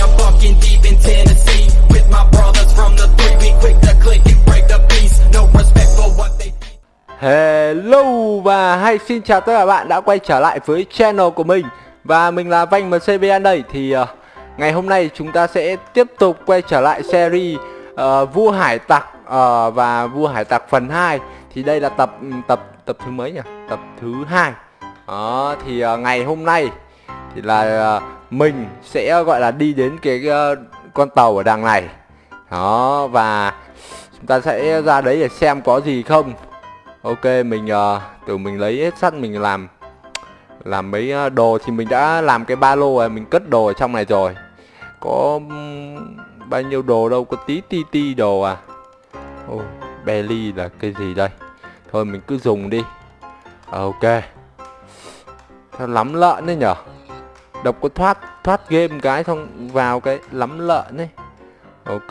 I'm fucking deep in Tennessee with my brothers from the three. We quick to click and break the peace. No respect for what they. Hello và hay xin chào tất cả bạn đã quay trở lại với channel của mình Và mình là Vanh MCBN đây Thì uh, ngày hôm nay chúng ta sẽ tiếp tục quay trở lại series uh, Vua Hải Tặc uh, và Vua Hải Tặc phần 2 Thì đây là tập ừ, tập tập thứ mấy nhỉ? Tập thứ hai Đó thì uh, ngày hôm nay thì là uh, mình sẽ gọi là đi đến cái uh, con tàu ở đằng này. Đó và chúng ta sẽ ra đấy để xem có gì không. Ok mình uh, từ mình lấy hết sắt mình làm làm mấy uh, đồ thì mình đã làm cái ba lô rồi mình cất đồ ở trong này rồi. Có um, bao nhiêu đồ đâu có tí ti ti đồ à. Oh, belly là cái gì đây? Thôi mình cứ dùng đi. Ok. Sao lắm lợn đấy nhở? Đọc có thoát thoát game cái xong vào cái lắm lợn ấy. Ok.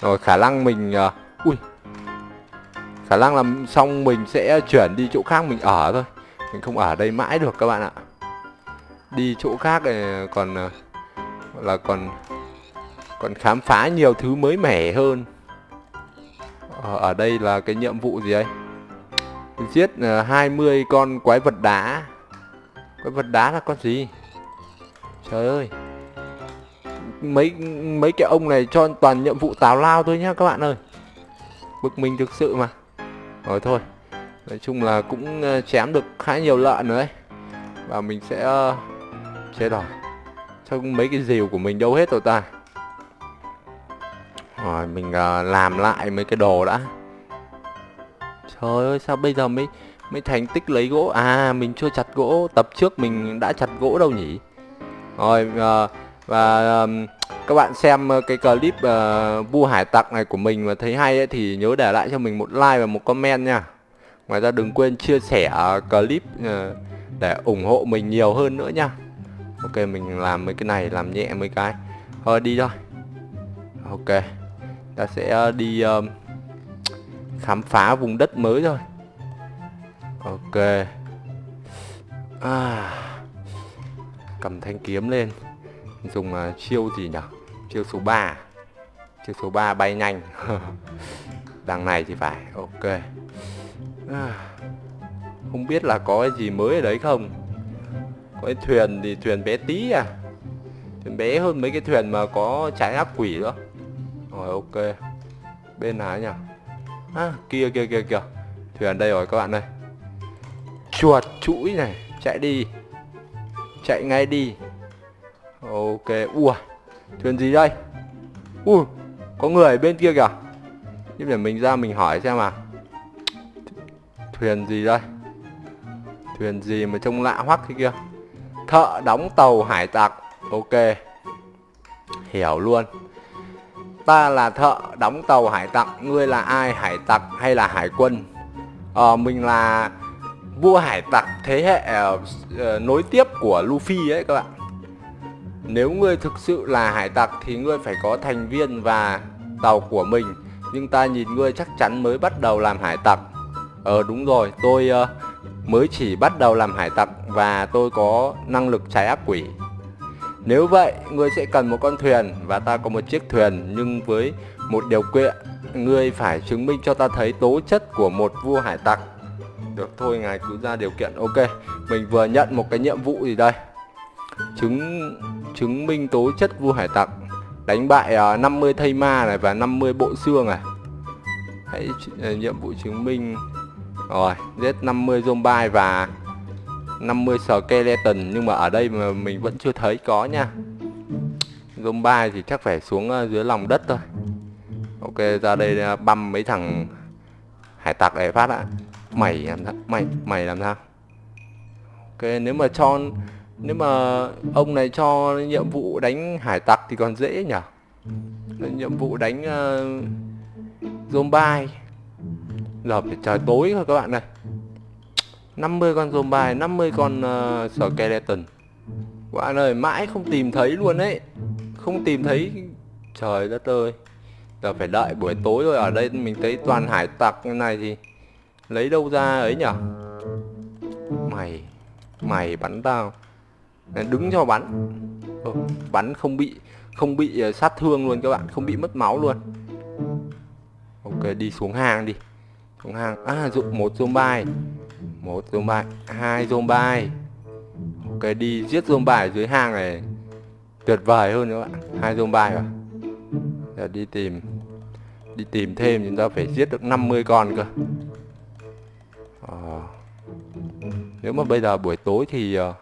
Rồi khả năng mình uh, ui. Khả năng là xong mình sẽ chuyển đi chỗ khác mình ở thôi. Mình không ở đây mãi được các bạn ạ. Đi chỗ khác này còn ờ, là còn còn khám phá nhiều thứ mới mẻ hơn. Ở, ở đây là cái nhiệm vụ gì đây giết uh, 20 con quái vật đá quái vật đá là con gì? Trời ơi. Mấy mấy cái ông này cho toàn nhiệm vụ tào lao thôi nhá các bạn ơi. Bực mình thực sự mà. Rồi thôi. Nói chung là cũng ờ, chém được khá nhiều lợn rồi đấy. Và mình sẽ uh, chết rồi. Sao mấy cái rìu của mình đâu hết rồi ta. Rồi mình uh, làm lại mấy cái đồ đã. Trời ơi sao bây giờ mới mới thành tích lấy gỗ. À mình chưa chặt gỗ. Tập trước mình đã chặt gỗ đâu nhỉ? Rồi uh, và um, các bạn xem ờ, cái clip ờ, uh, vua hải tặc này của mình mà thấy hay ấy, thì nhớ để lại cho mình một like và một comment nha. Ngoài ra đừng quên chia sẻ clip uh, để ủng hộ mình nhiều hơn nữa nha. Ok mình làm mấy cái này làm nhẹ mấy cái. Thôi đi thôi. Ok. Ta sẽ đi um, khám phá vùng đất mới thôi ok. À, cầm thanh kiếm lên. Dùng uh, chiêu gì nhỉ? Chiêu số 3 chiêu số 3 bay nhanh. Đằng này thì phải. Ok. À, không biết là có cái gì mới ở đấy không? Có cái thuyền thì thuyền bé tí à? Thuyền bé hơn mấy cái thuyền mà có trái ác quỷ đó rồi ok. Bên nào nhỉ? À, kia kia kia kìa thuyền đây rồi các bạn ơi chuột, chuỗi này, chạy đi, chạy ngay đi. Ok, ua, thuyền gì đây? Ui có người ở bên kia kìa. Nhưng để mình ra mình hỏi xem mà thuyền gì đây? Thuyền gì mà trông lạ hoắc thế kia? Thợ đóng tàu hải tặc. Ok. Hiểu luôn. Ta là thợ đóng tàu hải tặc, ngươi là ai, hải tặc hay là hải quân? Ờ mình là vua hải tặc thế hệ uh, nối tiếp của Luffy ấy các bạn. Nếu ngươi thực sự là hải tặc thì ngươi phải có thành viên và tàu của mình. Nhưng ta nhìn ngươi chắc chắn mới bắt đầu làm hải tặc. Ờ đúng rồi, tôi uh, mới chỉ bắt đầu làm hải tặc và tôi có năng lực trái ác quỷ. Nếu vậy, ngươi sẽ cần một con thuyền và ta có một chiếc thuyền. Nhưng với một điều kiện, ngươi phải chứng minh cho ta thấy tố chất của một vua hải tặc. Được thôi, ngài cứ ra điều kiện. Ok, mình vừa nhận một cái nhiệm vụ gì đây? Chứng chứng minh tố chất vua hải tặc đánh bại à, uh, 50 thây ma này và 50 bộ xương này. Hãy uh, nhiệm vụ chứng minh. Rồi giết 50 zombie và 50 skeleton. Nhưng mà ở đây mà mình vẫn chưa thấy có nha. Zombie thì chắc phải xuống uh, dưới lòng đất thôi. Ok ra đây uh, băm mấy thằng hải tặc để phát ạ mày làm sao? Mày mày làm sao? Ok nếu mà cho nếu mà ông này cho nhiệm vụ đánh hải tặc thì còn dễ nhở? Nhiệm vụ đánh uh, zombie. Giờ phải trời tối rồi các bạn này 50 con zombie 50 con uh, skeleton. Các bạn ơi mãi không tìm thấy luôn đấy không tìm thấy. Trời đất ơi. Giờ phải đợi buổi tối rồi. Ở đây mình thấy toàn hải tặc như này thì lấy đâu ra ấy nhở? Mày mày bắn tao. Đứng cho bắn. Ừ, bắn không bị không bị ờ, sát thương luôn các bạn không bị mất máu luôn. Ok đi xuống hang đi. Xuống hang à dụng một zombie. Một zombie hai zombie. Ok đi giết zombie ở dưới hang này. Tuyệt vời hơn các bạn hai zombie rồi. giờ đi tìm đi tìm thêm chúng ta phải giết được 50 con cơ à. nếu mà bây giờ buổi tối thì uh,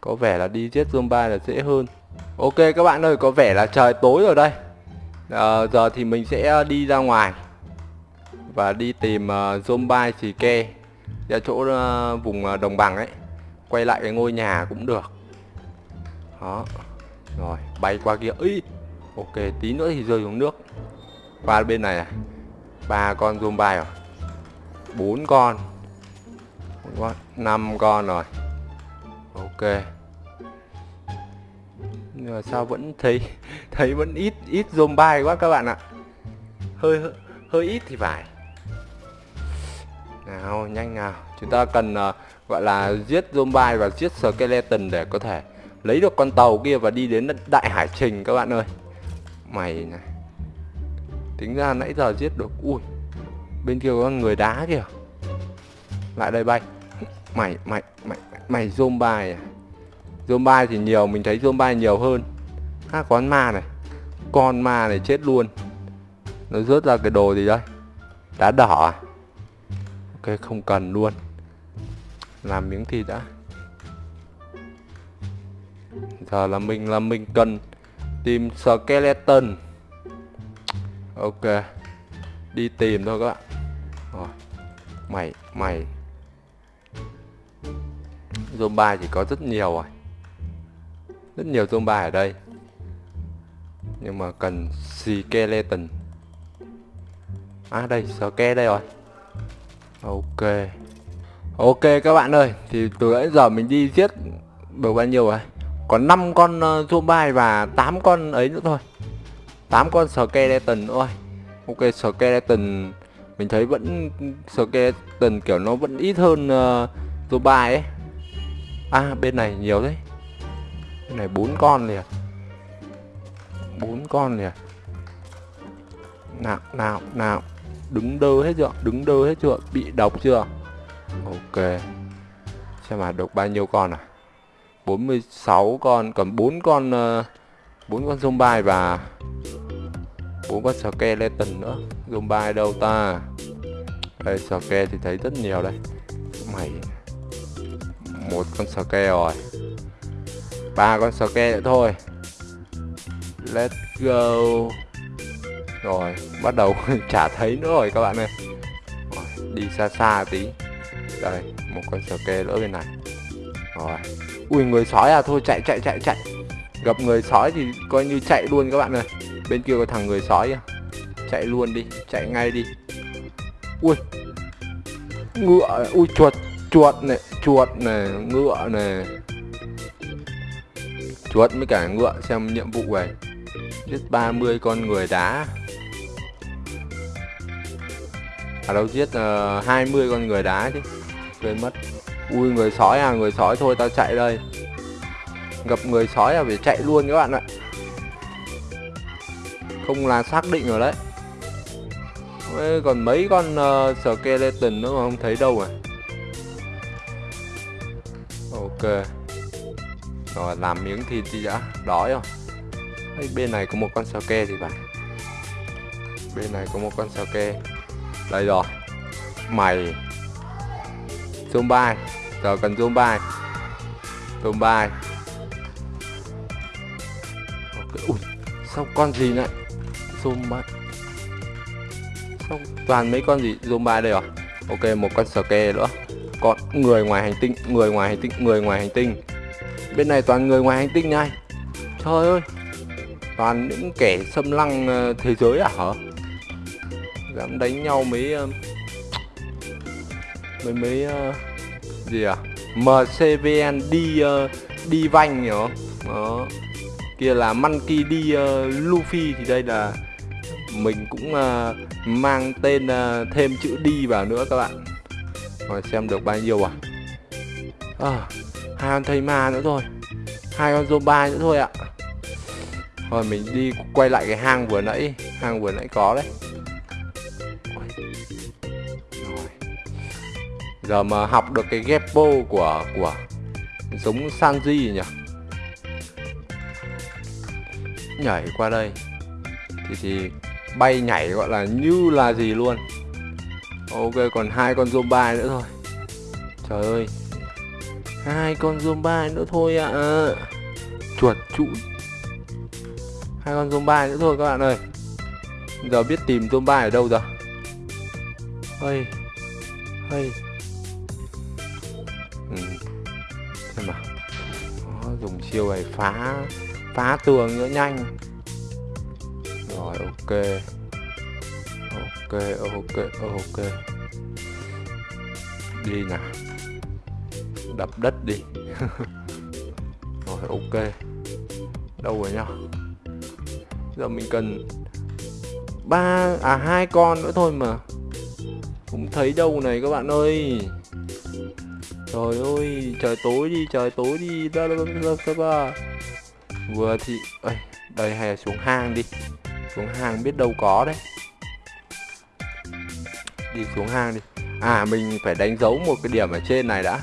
có vẻ là đi giết zombie là dễ hơn. Ok các bạn ơi có vẻ là trời tối rồi đây. À, giờ thì mình sẽ đi ra ngoài và đi tìm uh, zombie xì ke ra chỗ uh, vùng uh, đồng bằng ấy. Quay lại cái ngôi nhà cũng được. Đó. Rồi bay qua kia. Ý ok tí nữa thì rơi xuống nước. Qua bên này này. Ba con zombie rồi. Bốn con bốn con năm con rồi. Ok. Nhưng mà sao vẫn thấy thấy vẫn ít ít zombie quá các bạn ạ. Hơi hơi ít thì phải. Nào nhanh nào. Chúng ta cần uh, gọi là giết zombie và giết skeleton để có thể lấy được con tàu kia và đi đến đại hải trình các bạn ơi. Mày này. Tính ra nãy giờ giết được. Ui bên kia có người đá kìa. Lại đây bay mày mày mày mày zombie à? Zombie thì nhiều, mình thấy zombie nhiều hơn. Ha con ma này. Con ma này chết luôn. Nó rớt ra cái đồ gì đây? Đá đỏ à? Ok, không cần luôn. Làm miếng thịt đã. Giờ là mình là mình cần tìm skeleton. Ok. Đi tìm thôi các bạn. Rồi. Mày mày Zomba chỉ có rất nhiều rồi rất nhiều Zomba ở đây. Nhưng mà cần skeleton. À đây ske đây rồi? Ok. Ok các bạn ơi thì từ nãy giờ mình đi giết được bao nhiêu rồi? Còn 5 con ờ, uh, zombie và 8 con ấy nữa thôi. 8 con skeleton nữa thôi. Ok skeleton mình thấy vẫn skeleton kiểu nó vẫn ít hơn ờ, uh, Zomba ấy à bên này nhiều đấy bên này bốn con liền bốn con liền nào nào nào đứng đơ hết chưa? Đứng đơ hết chưa? Bị độc chưa? Ok. Xem mà độc bao nhiêu con à? 46 con còn bốn con ờ, bốn con zombie và bốn con skeleton nữa. Zombie đâu ta? Đây, skeleton thì thấy rất nhiều đây. Mày một con ske rồi. Ba con ske nữa thôi. Let's go. Rồi bắt đầu chả thấy nữa rồi các bạn ơi. Rồi, đi xa xa tí. Đây một con ske nữa bên này. Rồi. Ui người sói à thôi chạy chạy chạy chạy. Gặp người sói thì coi như chạy luôn các bạn ơi. Bên kia có thằng người sói à chạy luôn đi chạy ngay đi. Ui. Ngựa ui chuột chuột này chuột này ngựa này. Chuột với cả ngựa xem nhiệm vụ này. Giết 30 con người đá. Ở à đâu giết ờ, uh, 20 con người đá chứ. Quên mất. Ui người sói à người sói thôi tao chạy đây. Gặp người sói là phải chạy luôn các bạn ạ. Không là xác định rồi đấy. Ê, còn mấy con uh, skeleton nữa mà không thấy đâu à? Ok. Rồi làm miếng thịt đi đã. Đói không? Ê, bên này có một con sake thì phải. Bên này có một con sake đây rồi. Mày. Zombie. Giờ cần zombie. Zombie. Okay. ui sao con gì này zombie. Sao toàn mấy con gì? Zombie đây rồi ok một con sake nữa còn người ngoài hành tinh người ngoài hành tinh người ngoài hành tinh. Bên này toàn người ngoài hành tinh này. Trời ơi toàn những kẻ xâm lăng ờ, thế giới à hả? Dám đánh nhau mấy ờ, mấy mấy uh, gì à? Mcvn đi uh, đi vanh nhở đó. Kia là monkey đi uh, luffy thì đây là mình cũng uh, mang tên uh, thêm chữ đi vào nữa các bạn rồi xem được bao nhiêu à? À hai con thầy ma nữa thôi. Hai con zombie nữa thôi ạ. Rồi mình đi quay lại cái hang vừa nãy. Hang vừa nãy có đấy. Rồi. Giờ mà học được cái gepo của của giống Sanji nhỉ? Nhảy qua đây. Thì thì bay nhảy gọi là như là gì luôn ok còn hai con zombie nữa thôi. Trời ơi. Hai con zombie nữa thôi ạ. À. chuột trụ hai con zombie nữa thôi các bạn ơi. Giờ biết tìm zombie ở đâu rồi hơi hơi ừ. xem mà Đó, dùng chiêu này phá phá tường nữa nhanh. Rồi ok. Ok ok ok đi nào đập đất đi. Rồi ok. Đâu rồi nhá giờ mình cần ba à hai con nữa thôi mà. Không thấy đâu này các bạn ơi. Trời ơi trời tối đi trời tối đi. Ra ra ra ra ra vừa thì ơi đây hay là xuống hang đi. Xuống hang biết đâu có đấy. Đi xuống hang đi à mình phải đánh dấu một cái điểm ở trên này đã.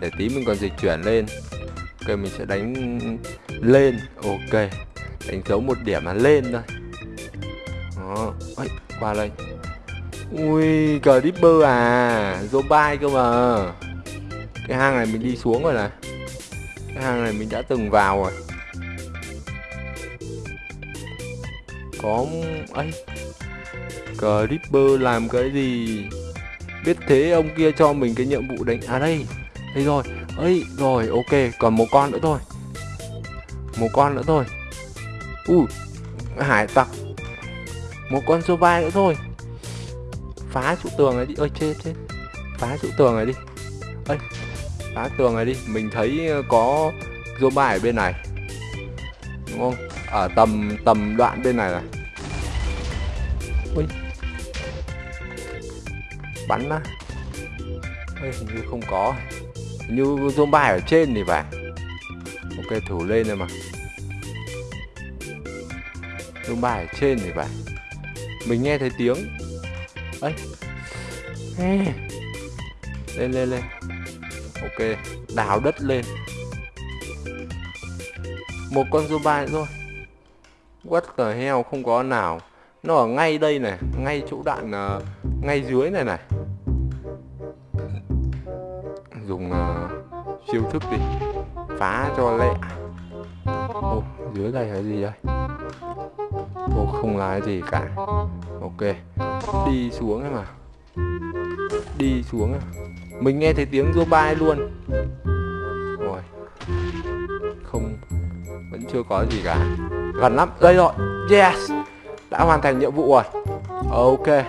Để tí mình còn dịch chuyển lên. Ok, mình sẽ đánh lên. Ok, đánh dấu một điểm là lên thôi. Đó ấy qua đây ui, cờ dipper à zombie cơ mà. Cái hang này mình đi xuống rồi này. Cái hang này mình đã từng vào rồi. Có, ấy, cờ dipper làm cái gì? Biết thế ông kia cho mình cái nhiệm vụ đánh à đây đây rồi. Ấy rồi, ok, còn một con nữa thôi. Một con nữa thôi. Ui, hải tặc. Một con số vai nữa thôi. Phá trụ tường này đi. Ơi chết chết. Phá trụ tường này đi. Ơi phá tường này đi. Mình thấy ờ, có zombie ở bên này. Đúng không? Ở tầm tầm đoạn bên này này. Bắn á. Ê, hình như không có. Hình như zombie ở trên thì phải. Ok thủ lên rồi mà. Zombie ở trên thì phải. Mình nghe thấy tiếng. Ấy lên lên lên. Ok đào đất lên. Một con zombie nữa thôi. What the heo không có nào. Nó ở ngay đây này ngay chỗ đạn uh, ờ, ngay dưới này này dùng uh, thức đi phá cho lẹ. Ô dưới đây là gì đây ô không là gì cả. Ok đi xuống ấy mà đi xuống ấy. mình nghe thấy tiếng bay luôn. Rồi không vẫn chưa có gì cả. Gần lắm đây rồi. Yes đã hoàn thành nhiệm vụ rồi. Ok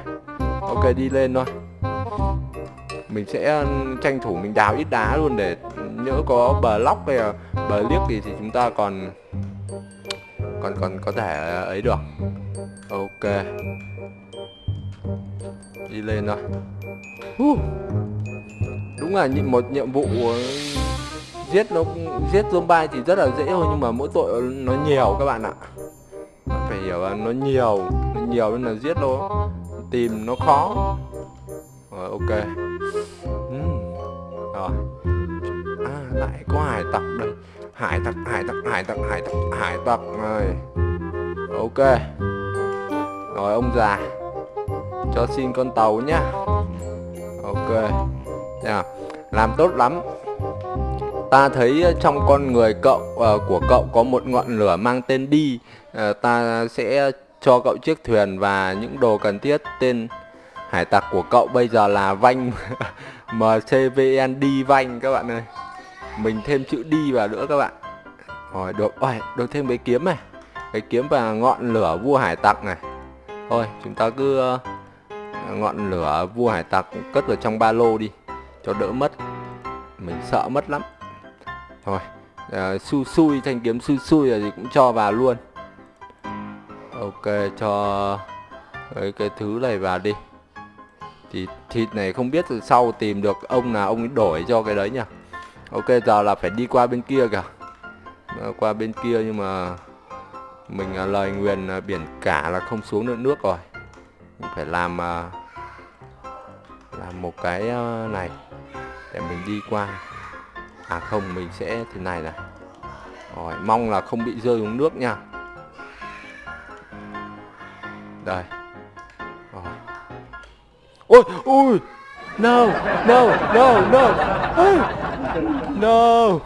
ok đi lên thôi mình sẽ ờ, tranh thủ mình đào ít đá luôn để nhỡ có bờ lóc hay là bờ liếc gì thì chúng ta còn còn còn có thể ờ, ấy được. Ok. Đi lên thôi uh. đúng là một nhiệm vụ ờ, giết nó, giết zombie thì rất là dễ thôi nhưng mà mỗi tội nó nhiều các bạn ạ. Phải hiểu là nó nhiều nó nhiều nên là giết nó, tìm nó khó. Rồi ok rồi. À lại có hải tặc đây. Hải tặc hải tặc hải tặc hải tặc hải tặc rồi ok. Rồi ông già. Cho xin con tàu nhá. Ok. Yeah. làm tốt lắm. Ta thấy trong con người cậu uh, của cậu có một ngọn lửa mang tên đi. Uh, ta sẽ cho cậu chiếc thuyền và những đồ cần thiết tên hải tặc của cậu bây giờ là vanh mcvn đi vanh các bạn ơi. Mình thêm chữ đi vào nữa các bạn. Rồi được. Ôi được thêm cái kiếm này. Cái kiếm và ngọn lửa vua hải tặc này. Thôi chúng ta cứ uh, ngọn lửa vua hải tặc cất vào trong ba lô đi cho đỡ mất. Mình sợ mất lắm. Thôi ờ, uh, su xui thanh kiếm su xui là gì cũng cho vào luôn. Ok cho cái, cái thứ này vào đi thì thịt này không biết từ sau tìm được ông nào, ông ấy đổi cho cái đấy nhỉ? Ok, giờ là phải đi qua bên kia kìa. Qua bên kia nhưng mà mình à, lời nguyền à, biển cả là không xuống được nước rồi. Mình phải làm à, làm một cái này để mình đi qua. À không, mình sẽ thế này này. Rồi, mong là không bị rơi xuống nước nha. Đây ôi ôi no no no no no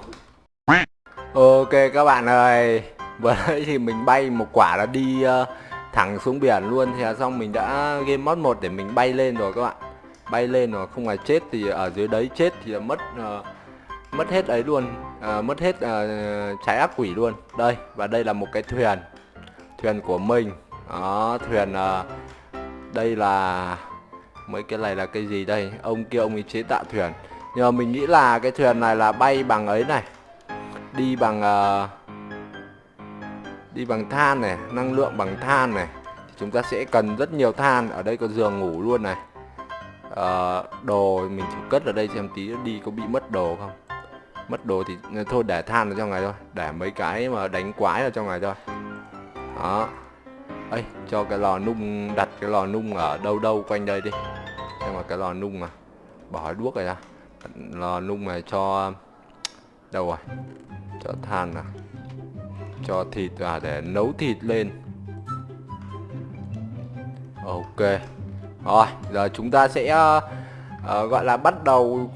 ok các bạn ơi. Vừa nãy thì mình bay một quả là đi uh, thẳng xuống biển luôn. Thì là xong mình đã game mod 1 để mình bay lên rồi các bạn. Bay lên rồi không là chết thì ở dưới đấy chết thì mất uh, mất hết ấy luôn. Uh, mất hết uh, trái ác quỷ luôn. Đây và đây là một cái thuyền. Thuyền của mình. Đó thuyền uh, đây là mấy cái này là cái gì đây? Ông kia ông ấy chế tạo thuyền. Nhưng mà mình nghĩ là cái thuyền này là bay bằng ấy này. Đi bằng uh, đi bằng than này năng lượng bằng than này. Chúng ta sẽ cần rất nhiều than. Ở đây có giường ngủ luôn này. Uh, đồ mình thử cất ở đây xem tí đi có bị mất đồ không? Mất đồ thì ờ, thôi để than ở trong này thôi. Để mấy cái mà đánh quái ở trong này thôi. Đó. Ấy cho cái lò nung đặt cái lò nung ở đâu đâu quanh đây đi xem mà cái lò nung mà. Bỏ đuốc này ra lò nung này cho đâu rồi? Cho than à? Cho thịt à? Để nấu thịt lên. Ok. Rồi giờ chúng ta sẽ uh, uh, gọi là bắt đầu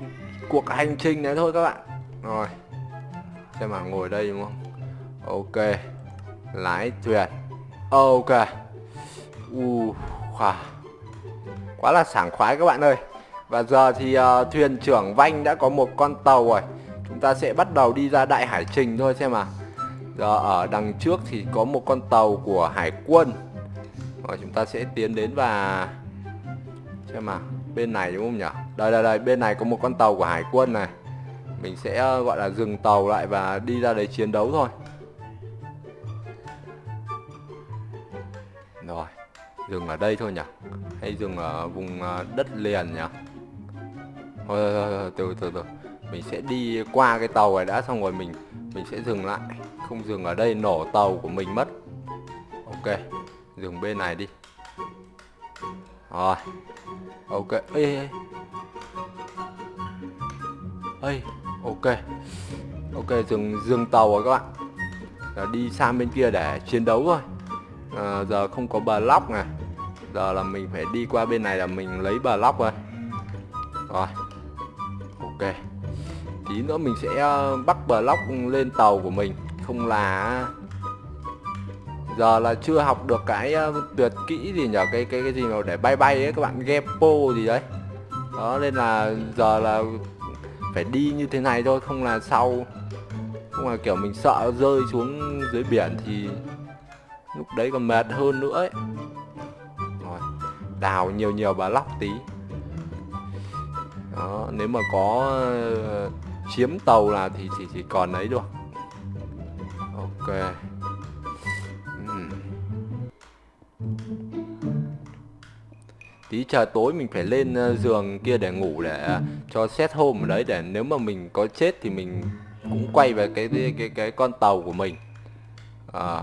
cuộc hành trình này thôi các bạn. Rồi. Xem mà ngồi đây đúng không? Ok. Lái thuyền. Ok. U khoa quá là sảng khoái các bạn ơi. Và giờ thì uh, thuyền trưởng Vanh đã có một con tàu rồi. Chúng ta sẽ bắt đầu đi ra đại hải trình thôi xem mà giờ ở đằng trước thì có một con tàu của hải quân. Rồi chúng ta sẽ tiến đến và xem mà bên này đúng không nhỉ? Đây đây đây bên này có một con tàu của hải quân này. Mình sẽ uh, gọi là dừng tàu lại và đi ra đấy chiến đấu thôi. Rồi dừng ở đây thôi nhỉ? Hay dừng ở vùng à, đất liền nhỉ? Thôi, thôi, thôi, thôi từ từ từ mình sẽ đi qua cái tàu này đã xong rồi mình mình sẽ dừng lại. Không dừng ở đây nổ tàu của mình mất. Ok dừng bên này đi. Rồi ok ê ê ê. ê ok ok dừng dừng tàu rồi các bạn. Giờ đi sang bên kia để chiến đấu thôi. À, giờ không có bờ lóc này giờ là mình phải đi qua bên này là mình lấy bờ lóc rồi rồi, ok. Tí nữa mình sẽ ờ, bắt bờ lóc lên tàu của mình. Không là giờ là chưa học được cái ờ, tuyệt kỹ gì nhở cái cái cái gì mà để bay bay ấy, các bạn gepo gì đấy. Đó, nên là giờ là phải đi như thế này thôi, không là sau. Không là kiểu mình sợ rơi xuống dưới biển thì lúc đấy còn mệt hơn nữa ấy đào nhiều nhiều bà lóc tí đó nếu mà có ờ, chiếm tàu là thì chỉ chỉ còn ấy được ok Ừm. tí trời tối mình phải lên ờ, giường kia để ngủ để ờ, cho set home ở đấy để nếu mà mình có chết thì mình cũng quay về cái cái cái, cái con tàu của mình à.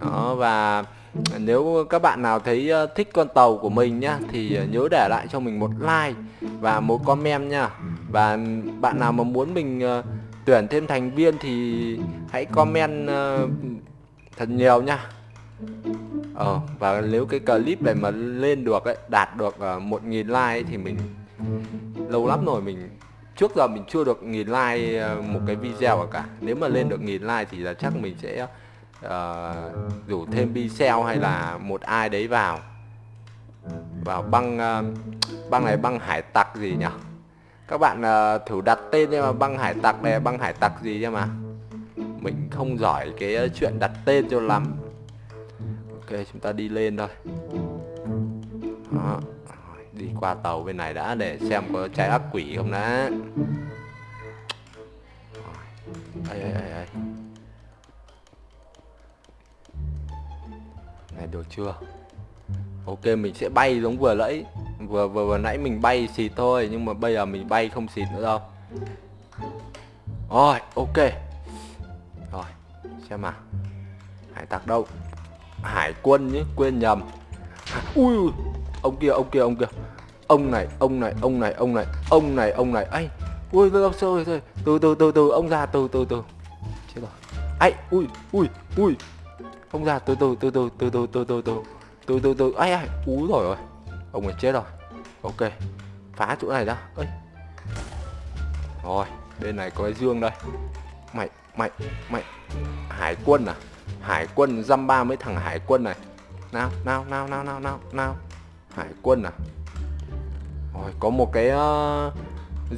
đó và nếu các bạn nào thấy thích con tàu của mình nhá thì ờ, nhớ để lại cho mình một like và một comment nha. Và bạn nào mà muốn mình ờ, tuyển thêm thành viên thì hãy comment ờ, thật nhiều nha. Ờ và nếu cái clip này mà lên được ấy đạt được uh, một nghìn like ấy, thì mình lâu lắm rồi mình trước giờ mình chưa được nghìn like một cái video cả. Nếu mà lên được nghìn like thì là chắc mình sẽ uh, rủ thêm video hay là một ai đấy vào. Vào băng uh, băng này băng hải tặc gì nhỉ? Các bạn uh, thử đặt tên nhưng mà băng hải tặc này băng hải tặc gì chứ mà? Mình không giỏi cái chuyện đặt tên cho lắm. Ok chúng ta đi lên thôi. Đó. Đi qua tàu bên này đã để xem có trái ác quỷ không đã. Ây, ây, ây, này được chưa ok, mình sẽ bay giống vừa nãy vừa vừa vừa nãy mình bay xịt thôi, nhưng mà bây giờ mình bay không xịt nữa đâu. Rồi, ok. Rồi, xem mà hải tặc đâu? Hải quân nhé, quên nhầm. Ui ông kia ông kia ông kia. Ông này ông này ông này ông này ông này ông này. Ấy ui đâu rồi rồi từ từ từ từ, ông ra từ từ từ. Chết rồi. Ấy ui ui ui không ra từ từ từ từ từ từ từ từ từ từ từ từ. Ai ai ú rồi rồi. Ông ấy chết rồi. Ok phá chỗ này ra ấy rồi bên này có cái dương đây. Mày mày mày. Hải quân à? Hải quân dăm ba mấy thằng hải quân này. Nào nào nào nào nào nào nào. Hải quân à? Rồi có một cái uh,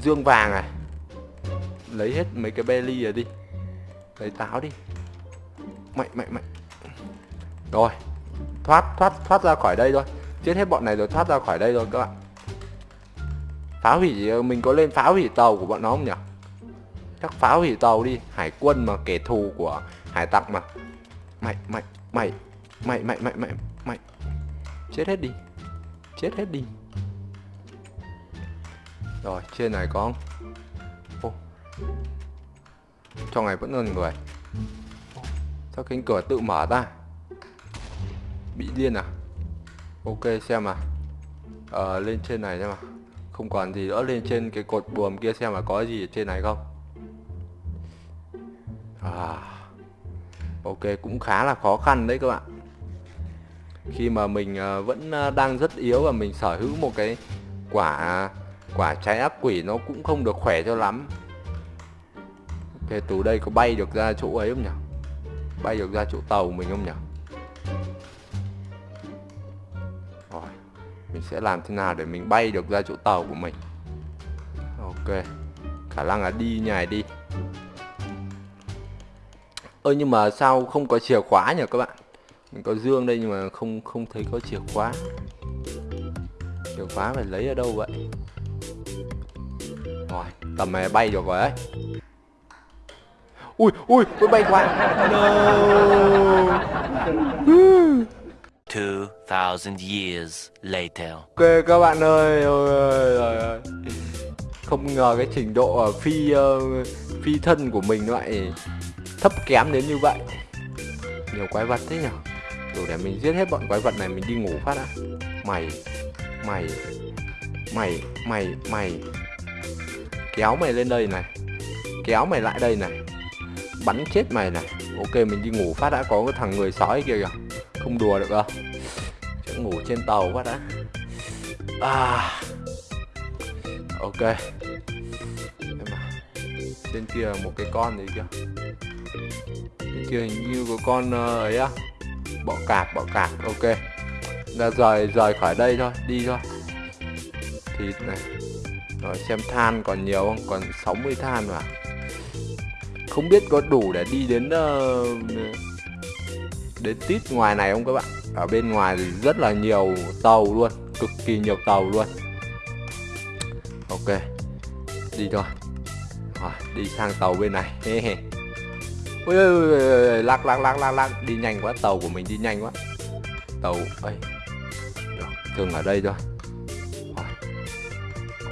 dương vàng này. Lấy hết mấy cái belly rồi đi. Lấy táo đi. Mày mày mày. Rồi, Thoát thoát thoát ra khỏi đây thôi. Chết hết bọn này rồi thoát ra khỏi đây rồi các bạn. Phá hủy ờ, Mình có lên phá hủy tàu của bọn nó không nhỉ? Chắc phá hủy tàu đi, Hải quân mà, kẻ thù của hải tặc mà. Mày mày mày Mày mày mày mày mày. Chết hết đi, Chết hết đi. Rồi, trên này có Ô. Trong này vẫn còn người. Sao cánh cửa tự mở ra? Bị điên à? Ok xem à ờ, lên trên này xem à không còn gì nữa lên trên cái cột buồm kia xem là có gì ở trên này không? À ok cũng khá là khó khăn đấy các bạn. Khi mà mình ờ, vẫn ờ, đang rất yếu và mình sở hữu một cái quả quả trái ác quỷ nó cũng không được khỏe cho lắm. Ok từ đây có bay được ra chỗ ấy không nhỉ? Bay được ra chỗ tàu mình không nhỉ? Mình sẽ làm thế nào để mình bay được ra chỗ tàu của mình? Ok, khả năng là đi nhảy đi. Ơ, nhưng mà sao không có chìa khóa nhỉ các bạn? Mình có dương đây nhưng mà không không thấy có chìa khóa. Chìa khóa phải lấy ở đâu vậy? Rồi, tầm này bay được rồi đấy ui ui tôi bay quá. No. 2000 years later. ok các bạn ơi ôi, ôi, ôi, ôi. không ngờ cái trình độ ở phi uh, phi thân của mình lại thấp kém đến như vậy. Nhiều quái vật thế nhở? Đủ để mình giết hết bọn quái vật này mình đi ngủ phát đã. Mày mày mày mày mày. Kéo mày lên đây này. Kéo mày lại đây này. Bắn chết mày này. Ok mình đi ngủ phát đã có cái thằng người sói kia kìa. Không đùa được đâu ngủ trên tàu quá đã. À. Ok. Trên à, kia một cái con gì kia trên kia hình như có con ờ, ấy á. Bọ cạp bọ cạp. Ok. Là rời rời khỏi đây thôi đi thôi. Thịt này. Rồi xem than còn nhiều không? Còn 60 than mà. Không biết có đủ để đi đến uh, đến tít ngoài này không các bạn? Ở bên ngoài thì rất là nhiều tàu luôn cực kỳ nhiều tàu luôn. Ok đi thôi. Rồi đi sang tàu bên này. Ui, ui, ui, ui lắc lắc lắc lắc lắc. Đi nhanh quá tàu của mình đi nhanh quá. Tàu ấy thường ở đây thôi. Rồi.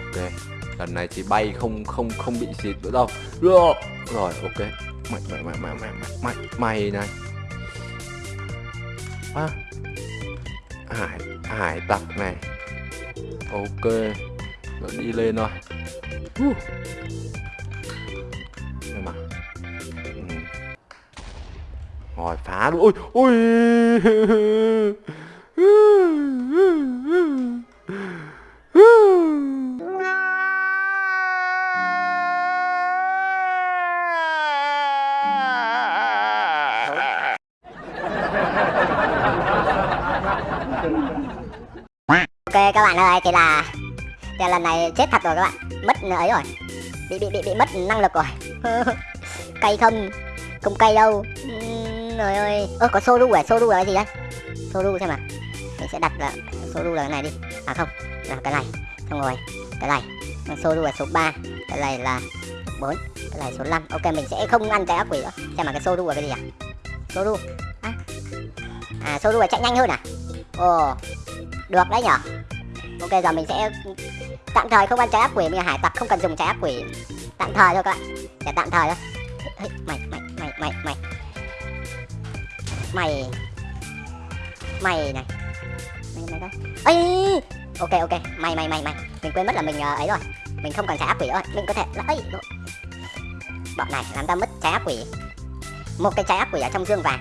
ok lần này thì bay không không không bị xịt nữa đâu. Rồi ok. Mạnh mày mày mày mày mày mày này à, hải hải tặc này. Ok rồi đi lên thôi. Uh. nhưng mà ừ. rồi phá luôn. Ôi ôi các bạn ơi thì là thì lần này chết thật rồi các bạn. Mất ấy rồi. Bị bị bị bị mất năng lực rồi. Cây không không cây đâu. Rồi ơi. Ơ có soru à? Soru là cái gì đây soru xem mà mình sẽ đặt là soru là cái này đi. À không. Là cái này. Xong rồi. Cái này. Soru là số 3 cái này là 4 cái này số 5 ok mình sẽ không ăn cái ác quỷ nữa. Xem mà cái soru là cái gì à? Soru à, à soru là chạy nhanh hơn à? Ồ. Được đấy nhở? Ok giờ mình sẽ tạm thời không ăn trái ác quỷ mình là hải tặc không cần dùng trái ác quỷ. Tạm thời thôi các bạn. Để tạm thời thôi. Mày mày mày mày mày. Mày. Mày này. Mày mày đây ấy ok ok. Mày mày mày mày. Mình quên mất là mình uh, ấy rồi. Mình không cần trái ác quỷ rồi. Mình có thể là ấy bọn này làm ta mất trái ác quỷ. Một cái trái ác quỷ ở trong dương vàng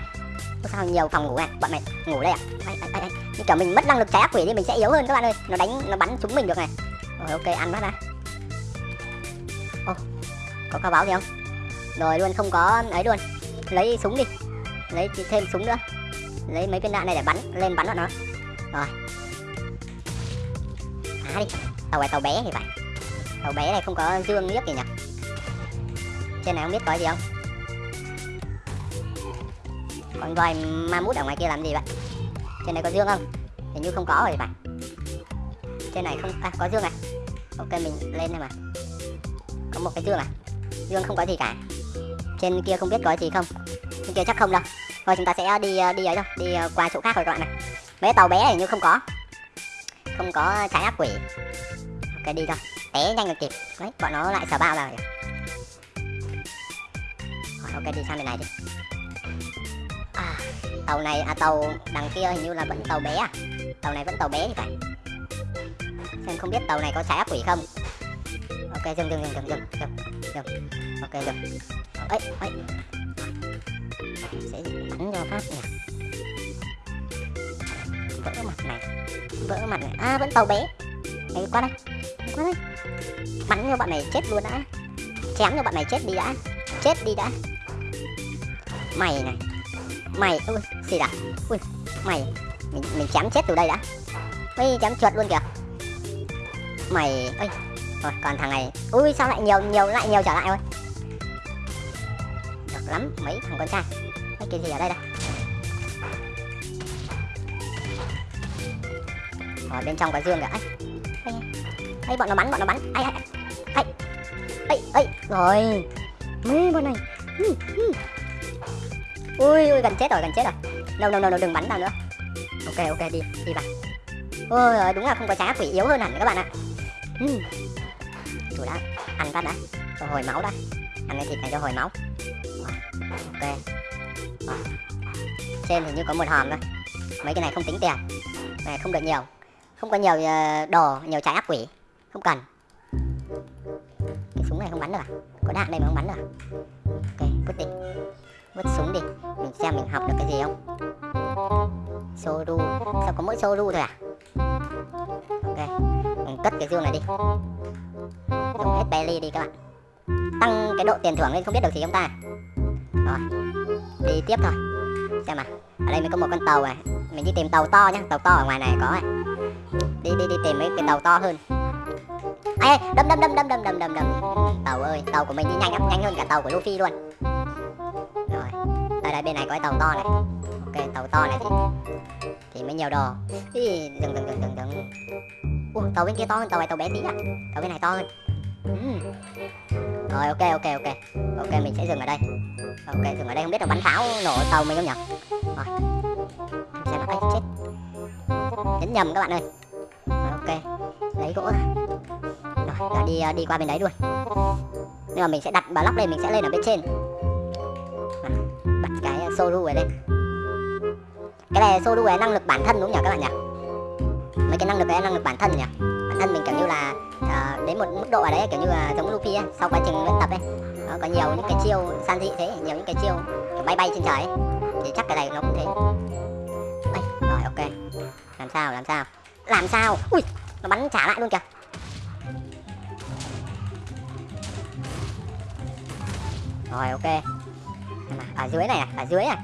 sao nhiều phòng ngủ này, bọn mày ngủ đây à? Ai, ai, ai, ai. như kiểu mình mất năng lực trái ác quỷ đi mình sẽ yếu hơn các bạn ơi. Nó đánh nó bắn chúng mình được này. Rồi ok ăn mất ra ô có cao báo gì không? Rồi luôn không có ấy luôn. Lấy súng đi. Lấy thêm súng nữa. Lấy mấy viên đạn này để bắn lên bắn bọn nó. Rồi. À đi tàu này tàu bé thì phải. Tàu bé này không có dương liếc gì nhỉ? Trên này không biết có gì không? Con voi ma mút ở ngoài kia làm gì vậy? Trên này có dương không? Hình như không có rồi bạn. Phải trên này không à có dương này. ok, mình lên đây mà. Có một cái dương à? Dương không có gì cả. Trên kia không biết có gì không? Trên kia chắc không đâu. Thôi, chúng ta sẽ đi ờ, đi ấy thôi. Đi ờ, qua chỗ khác rồi các bạn này. Mấy tàu bé này như không có. Không có trái ác quỷ. Ok, đi thôi. Té nhanh được kịp. Đấy, bọn nó lại sờ bao rồi ok, đi sang bên này đi tàu này à tàu đằng kia hình như là vẫn tàu bé à? Tàu này vẫn tàu bé thì phải. Xem không biết tàu này có trái ác quỷ không. Ok, dừng dừng dừng dừng dừng dừng dừng. Ok, dừng. Ấy ấy sẽ bắn cho phát nhỉ vỡ mặt này, vỡ mặt này. À vẫn tàu bé. Đấy qua đây qua đây. Bắn cho bọn này chết luôn đã chém cho bọn này chết đi đã. Chết đi đã. Mày này mày ui gì đã? Ui mày mình mình chém chết từ đây đã. Ui chém chuột luôn kìa. Mày ơi rồi còn thằng này. Ui sao lại nhiều nhiều lại nhiều trở lại rồi được lắm mấy thằng con trai. Mấy cái gì ở đây đây? Rồi bên trong có dương kìa. Ấy ấy, bọn nó bắn bọn nó bắn. Ấy ấy ấy ấy ấy rồi mấy bọn này ui ui, gần chết rồi, gần chết rồi. Đâu đâu đâu đừng bắn tao nữa. Ok ok, đi đi vào. Ôi đúng là không có trái ác quỷ yếu hơn hẳn các bạn ạ. Ừ. Chủ đã ăn phát đã. Cho hồi máu đã. Ăn cái thịt này cho hồi máu. Ok. À. trên thì như có một hòm thôi. Mấy cái này không tính tiền. Này không được nhiều. Không có nhiều ờ, đồ, nhiều trái ác quỷ. Không cần. Cái súng này không bắn được à? Có đạn đây mà không bắn được à? Ok quyết định vứt súng đi. Mình xem mình học được cái gì không? Soru. Sao có mỗi soru thôi à? Ok, mình cất cái dương này đi. Dùng hết belly đi các bạn. Tăng cái độ tiền thưởng lên không biết được gì không ta. Rồi, đi tiếp thôi. Xem nào, ở đây mới có một con tàu này. Mình đi tìm tàu to nhá, tàu to ở ngoài này có này đi đi đi tìm mấy cái tàu to hơn. Ai đâm đâm đâm đâm đâm đâm đâm đâm. Tàu ơi, tàu của mình đi nhanh lắm, nhanh hơn cả tàu của Luffy luôn đây bên này có cái tàu to này. Ok tàu to này. Thì thì mới nhiều đồ. Ý, dừng dừng dừng dừng dừng Ủa, tàu bên kia to hơn tàu này tàu bé tí à tàu bên này to hơn. Rồi ok ok ok. Ok mình sẽ dừng ở đây. Ok dừng ở đây không biết là bắn pháo nổ tàu mình không nhỉ rồi. Xem là chết. Nhấn nhầm các bạn ơi. Rồi, ok. Lấy gỗ rồi đi ờ, đi qua bên đấy luôn. Nhưng mà mình sẽ đặt block lên mình sẽ lên ở bên trên soru cái đây, này lên cái này solo này năng lực bản thân đúng không nhỉ các bạn nhỉ? Mấy cái năng lực đấy năng lực bản thân nhỉ? Bản thân mình kiểu như là uh, đến một mức độ ở đấy kiểu như là giống Luffy ấy, sau quá trình luyện tập ấy nó có nhiều những cái chiêu san thị thế nhiều những cái chiêu kiểu bay bay trên trời ấy. thì chắc cái này nó cũng thế. Ây, rồi ok. Làm sao làm sao? Làm sao? Ui nó bắn trả lại luôn kìa. Rồi ok ở dưới này à ở dưới này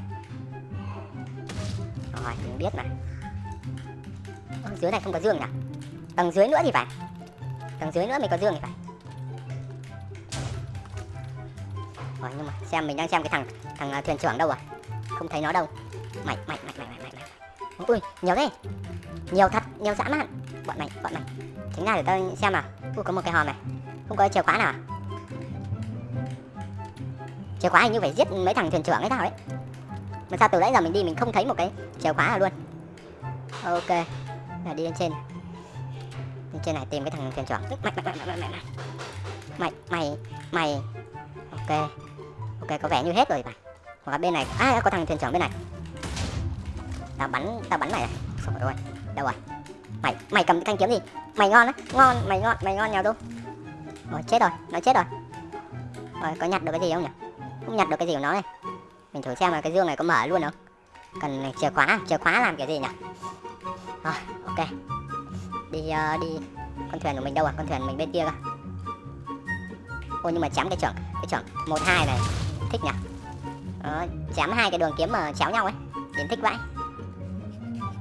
rồi, mình biết mà ở dưới này không có dương nhỉ? Tầng dưới nữa thì phải. Tầng dưới nữa mới có dương thì phải. Rồi, nhưng mà xem, mình đang xem cái thằng thằng à, thuyền trưởng đâu à? Không thấy nó đâu. Mày mày mày mày mày mày mày ui, nhiều thế. Nhiều thật, nhiều dã man. Bọn mày bọn mày chính ra để tao xem nào? Ui, có một cái hòm này. Không có chìa khóa nào à? Chìa khóa hình như phải giết mấy thằng thuyền trưởng ấy nào ấy? Mà sao từ nãy giờ mình đi mình không thấy một cái chìa khóa nào luôn? Ok là đi lên trên. Lên trên này tìm cái thằng thuyền trưởng. Mày mày mày mày mày mày. Mày mày mày. Ok. Ok, có vẻ như hết rồi bạn. Hoặc là bên này. À có thằng thuyền trưởng bên này. Tao bắn tao bắn mày này. Rồi đâu à. rồi à? mày mày cầm thanh kiếm gì? Mày ngon á. Ngon, mày ngon mày ngon nhau đâu? Rồi chết rồi. Nó chết rồi. Rồi có nhặt được cái gì không nhỉ? Không nhặt được cái gì của nó này mình thử xem là cái dương này có mở luôn không? Cần chìa khóa chìa khóa làm cái gì nhỉ? Rồi ok. Đi uh, đi con thuyền của mình đâu à? Con thuyền mình bên kia cơ. Ôi nhưng mà chém cái trưởng cái trưởng một hai này. Thích nhỉ? Đó, chém hai cái đường kiếm mà chéo nhau ấy. Nhìn thích vãi.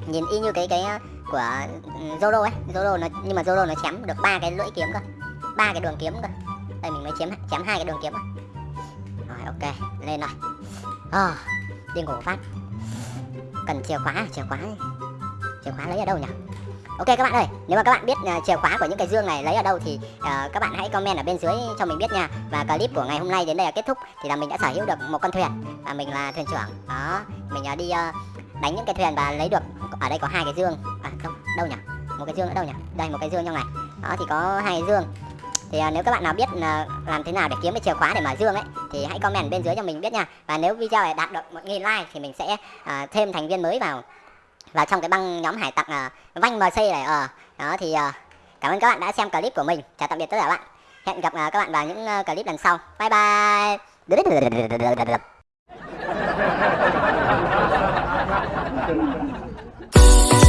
Nhìn y như cái cái ờ, của ừ, Zoro ấy. Zoro nó nhưng mà Zoro nó chém được ba cái lưỡi kiếm cơ. Ba cái đường kiếm cơ. Đây mình mới chém chém hai cái đường kiếm cơ ok lên rồi à, ờ, đi ngủ phát. Cần chìa khóa à? chìa khóa chìa khóa lấy ở đâu nhỉ? Ok các bạn ơi nếu mà các bạn biết uh, chìa khóa của những cái dương này lấy ở đâu thì uh, các bạn hãy comment ở bên dưới cho mình biết nha. Và clip của ngày hôm nay đến đây là kết thúc thì là mình đã sở hữu được một con thuyền. Và mình là thuyền trưởng. Đó mình uh, đi uh, đánh những cái thuyền và lấy được ở đây có hai cái dương. À không đâu nhỉ? Một cái dương ở đâu nhỉ? Đây một cái dương trong này. Đó thì có hai cái dương thì à, nếu các bạn nào biết à, làm thế nào để kiếm cái chìa khóa để mở dương ấy thì hãy comment bên dưới cho mình biết nha. Và nếu video này đạt được 1.000 like thì mình sẽ à, thêm thành viên mới vào vào trong cái băng nhóm hải tặc à, vanh mc này. Ờ đó thì à, cảm ơn các bạn đã xem clip của mình. Chào tạm biệt tất cả các bạn. Hẹn gặp à, các bạn vào những uh, clip lần sau. Bye bye.